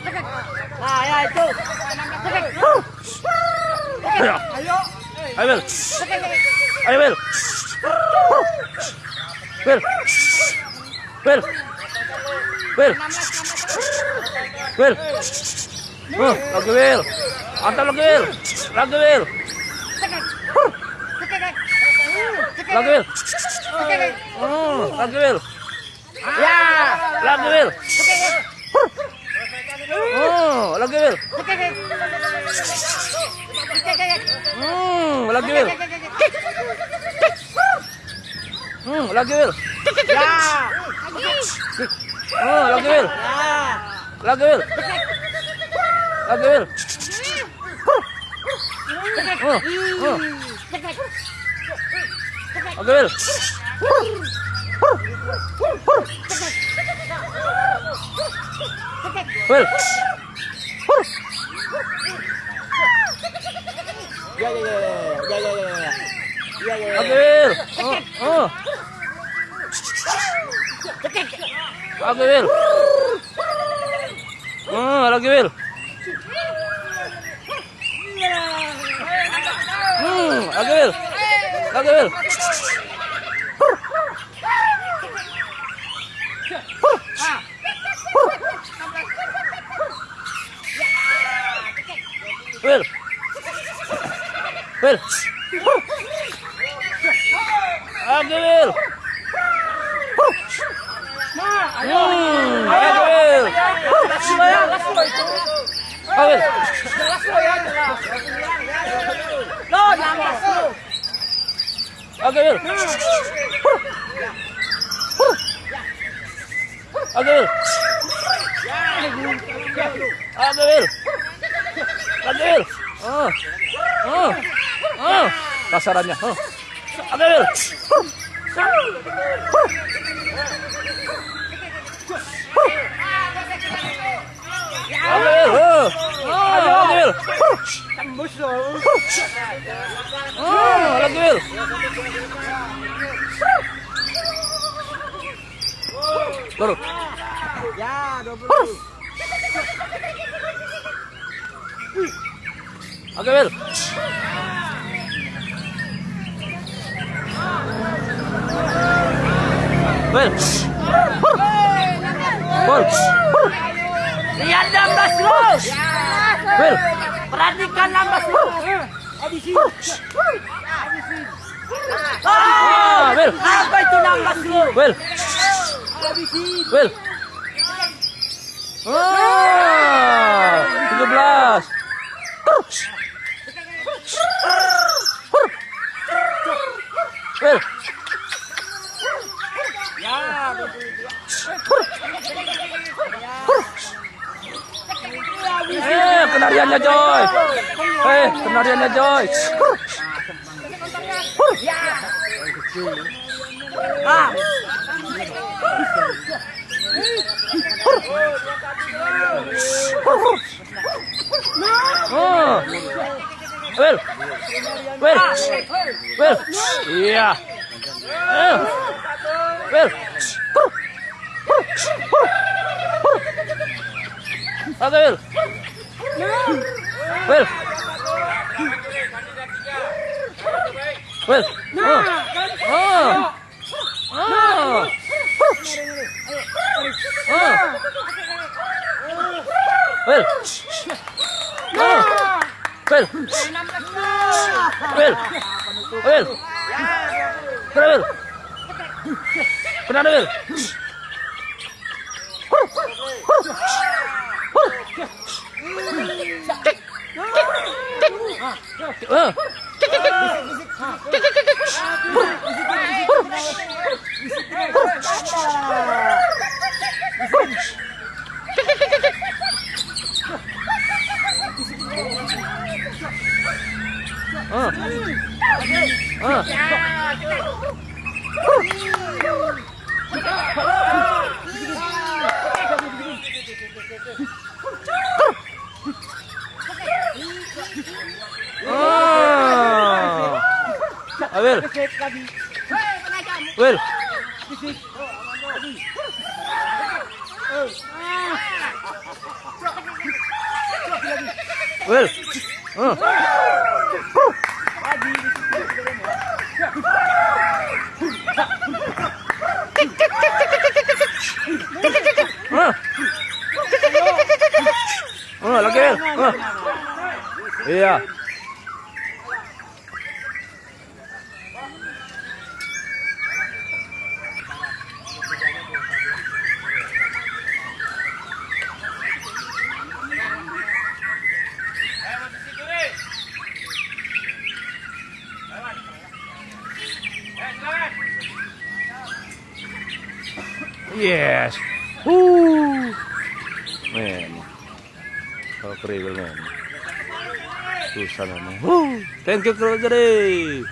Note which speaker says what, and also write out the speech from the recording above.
Speaker 1: Nah, ya itu.
Speaker 2: Ayo. Ayo, Wil. Ayo, Wil. Wil. Wil. Wil. Wil. Oh, lagi Wil. Mantap lagi Wil. Lagi Wil. Lagi Wil. Oh, lagi Wil.
Speaker 1: Ya.
Speaker 2: Lagi Wil. Oh, lagi Wil. Hmm, lagi Wil. Hmm, lagi Wil.
Speaker 1: Ya.
Speaker 2: Oh, lagi Wil. Lagi Wil. Lagi Wil. Oh, oh. Lagi Wil. Wil.
Speaker 1: Ya, ya, ya, ya, ya, ya, ya. Ya, ya, ya.
Speaker 2: Oh, oh. Lagi Wil. Oh, lagi Wil. Hmm, lagi Wil. Lagi Wil. Wil. Wil. Lagi Wil. Hmm, lagi Wil.
Speaker 1: Last lo ya, last lo itu.
Speaker 2: Oh, Wil.
Speaker 1: Last lo ya, jelas. Lo, yang last lo.
Speaker 2: Lagi Wil. Lagi Wil. Lagi Wil. Lagi Wil. Oh. Oh. Oh. Kasarannya. Wil. Oh. Oh, Lagi Wil.
Speaker 1: Tembus.
Speaker 2: Oh, lagi Wil. Baru.
Speaker 1: Ya, 20.
Speaker 2: Oke, Wil. Wil. Wil.
Speaker 1: Lihat nambah lo.
Speaker 2: Wil.
Speaker 1: Perhatikan nambah lo.
Speaker 2: Ah, Wil.
Speaker 1: Apa itu nambah lo?
Speaker 2: Wil. Wil. Ah, 17. Wil.
Speaker 1: Ya,
Speaker 2: Eh, kenariannya Joy. Eh, kenariannya Joy.
Speaker 1: Ah,
Speaker 2: Oh. Wil. Wil. Wil. Iya. Eh. Wil. Oke, Wil. Wil. Wil. Oh. Oh. Oh. Oh. Wil. Oh. Wil. Wil. Wil. Kena Wil. Kena Wil. Oh. Ah, Will. Will. Will. Oh. Iya. Yes. Woo. Man. Oh, kriwil man. Susah naman. Woo. Thank you, Kro Jare.